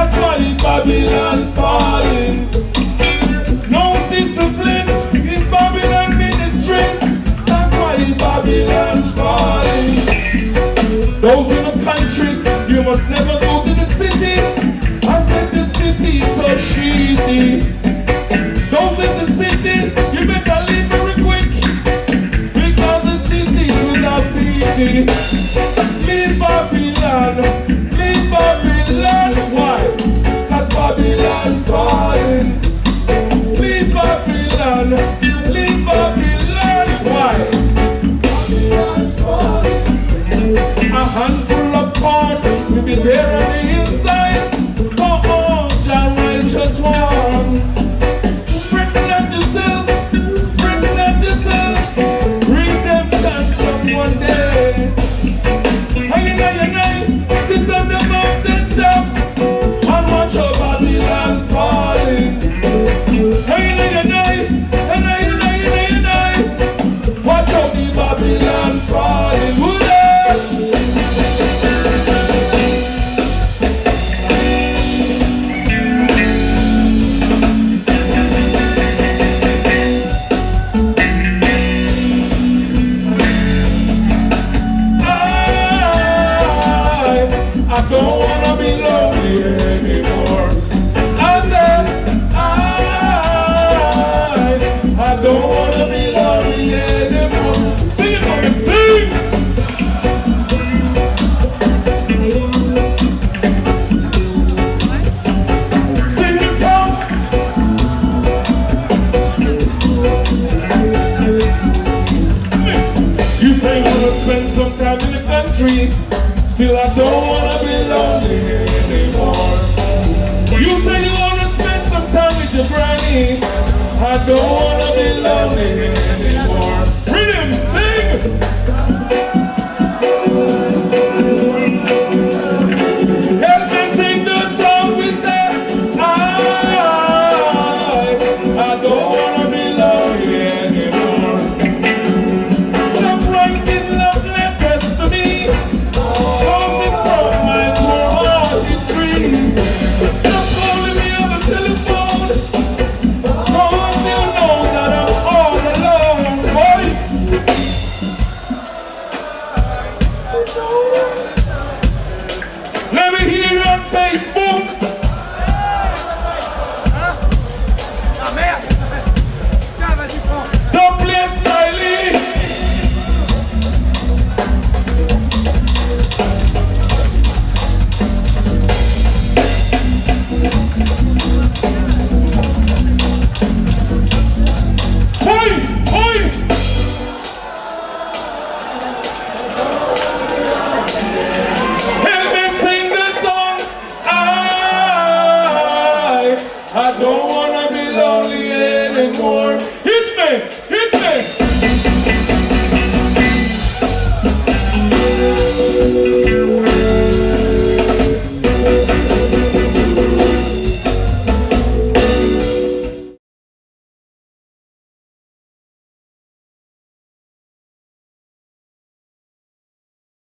That's why Babylon falling. No discipline in Babylon ministries. That's why Babylon falling. Those in the country, you must never pensa street. Still I don't wanna be lonely anymore. You say you wanna spend some time with your granny. I don't wanna be lonely I don't wanna be lonely anymore. Hit me! Hit